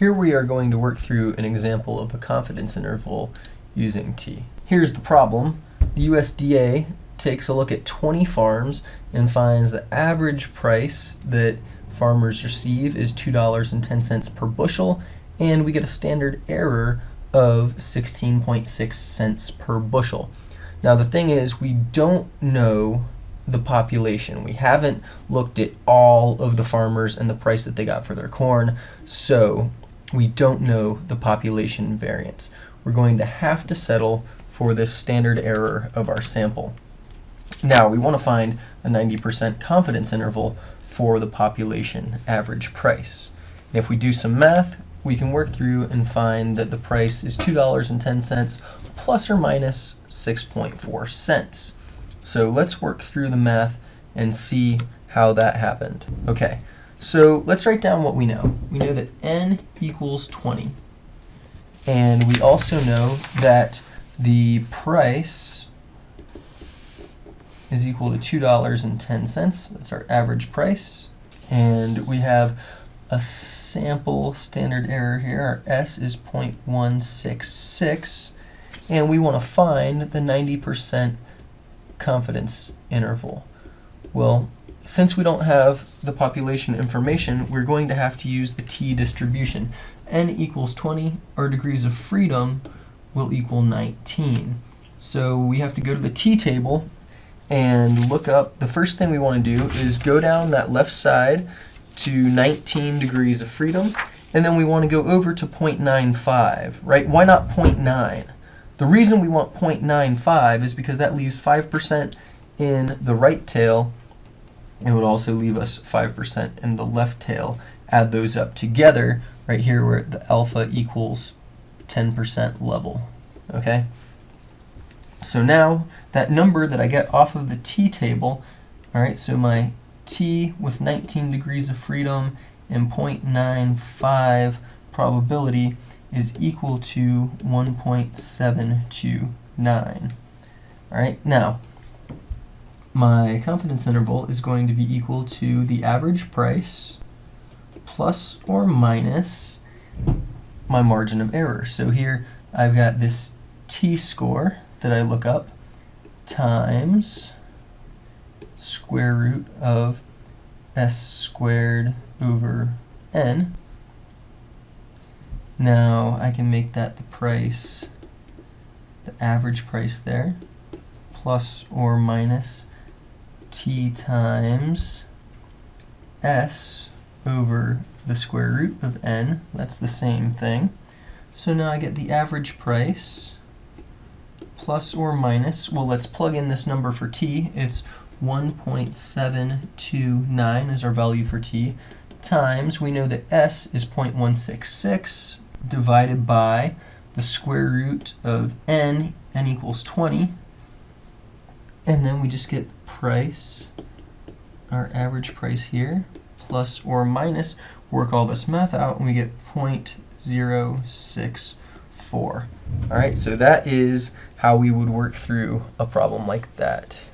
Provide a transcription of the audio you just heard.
Here we are going to work through an example of a confidence interval using t. Here's the problem. The USDA takes a look at 20 farms and finds the average price that farmers receive is $2.10 per bushel and we get a standard error of 16.6 cents per bushel. Now the thing is we don't know the population. We haven't looked at all of the farmers and the price that they got for their corn, so we don't know the population variance. We're going to have to settle for this standard error of our sample. Now we want to find a 90% confidence interval for the population average price. And if we do some math, we can work through and find that the price is $2.10 plus or minus 6.4 cents. So let's work through the math and see how that happened. Okay, so let's write down what we know. We know that n equals 20. And we also know that the price is equal to $2.10. That's our average price. And we have a sample standard error here. Our S is 0.166. And we want to find the 90% confidence interval. Well, since we don't have the population information, we're going to have to use the t distribution. n equals 20, our degrees of freedom will equal 19. So we have to go to the t table and look up, the first thing we want to do is go down that left side to 19 degrees of freedom, and then we want to go over to 0.95, right? Why not 0.9? The reason we want 0.95 is because that leaves 5% in the right tail. It would also leave us 5% in the left tail. Add those up together, right here where the alpha equals 10% level, okay? So now that number that I get off of the t-table, all right, so my t with 19 degrees of freedom and 0.95 probability is equal to 1.729. All right, now my confidence interval is going to be equal to the average price plus or minus my margin of error. So here I've got this t-score that I look up times square root of s squared over n now I can make that the price, the average price there, plus or minus t times s over the square root of n. That's the same thing. So now I get the average price plus or minus, well let's plug in this number for t. It's 1.729 is our value for t times, we know that s is 0.166 divided by the square root of n, n equals 20, and then we just get price, our average price here, plus or minus, work all this math out, and we get 0.064. All right, so that is how we would work through a problem like that.